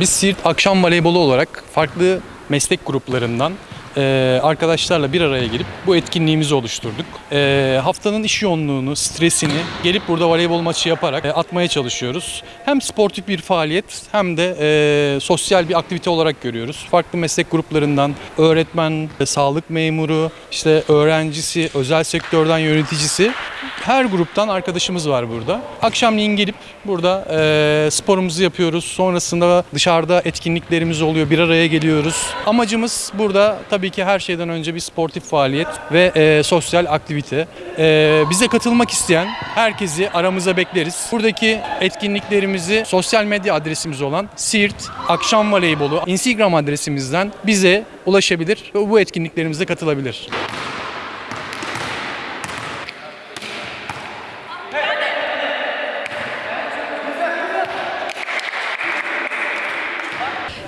Biz Siirt Akşam Voleybolu olarak farklı meslek gruplarından e, arkadaşlarla bir araya gelip bu etkinliğimizi oluşturduk. E, haftanın iş yoğunluğunu, stresini gelip burada voleybol maçı yaparak e, atmaya çalışıyoruz. Hem sportif bir faaliyet hem de sosyal bir aktivite olarak görüyoruz. Farklı meslek gruplarından öğretmen, sağlık memuru, işte öğrencisi, özel sektörden yöneticisi her gruptan arkadaşımız var burada. Akşamleyin gelip burada e, sporumuzu yapıyoruz. Sonrasında dışarıda etkinliklerimiz oluyor. Bir araya geliyoruz. Amacımız burada tabii ki her şeyden önce bir sportif faaliyet ve e, sosyal aktivite. E, bize katılmak isteyen herkesi aramıza bekleriz. Buradaki etkinliklerimizi sosyal medya adresimiz olan Siirt Akşam Voleybolu Instagram adresimizden bize ulaşabilir ve bu etkinliklerimize katılabilir.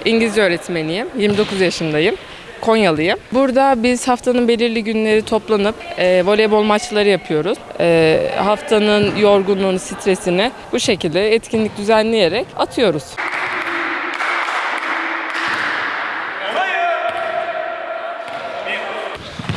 İngilizce öğretmeniyim. 29 yaşındayım. Konyalıyım. Burada biz haftanın belirli günleri toplanıp e, voleybol maçları yapıyoruz. E, haftanın yorgunluğunu, stresini bu şekilde etkinlik düzenleyerek atıyoruz.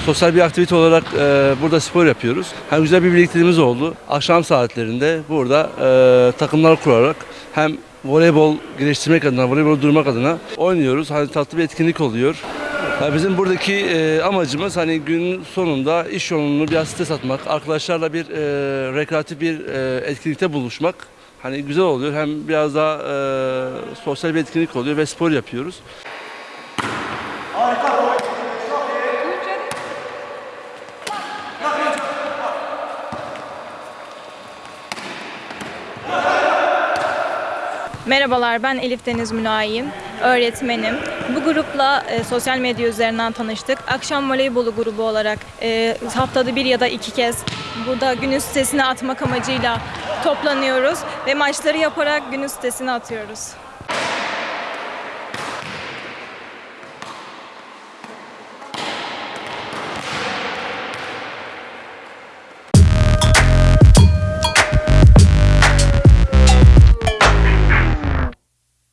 Sosyal bir aktivite olarak e, burada spor yapıyoruz. Hem güzel bir birlikteliğimiz oldu. Akşam saatlerinde burada e, takımlar kurarak hem voleybol geliştirmek adına, voleybol durmak adına oynuyoruz. Hani tatlı bir etkinlik oluyor. Yani bizim buradaki e, amacımız hani gün sonunda iş yoğunluğunu biraz stres atmak, arkadaşlarla bir e, rekreatif bir e, etkinlikte buluşmak. Hani güzel oluyor. Hem biraz daha e, sosyal bir etkinlik oluyor ve spor yapıyoruz. Merhabalar ben Elif Deniz Mülayim, öğretmenim. Bu grupla e, sosyal medya üzerinden tanıştık. Akşam voleybolu grubu olarak e, haftada bir ya da iki kez burada günün sitesine atmak amacıyla toplanıyoruz ve maçları yaparak günün sitesine atıyoruz.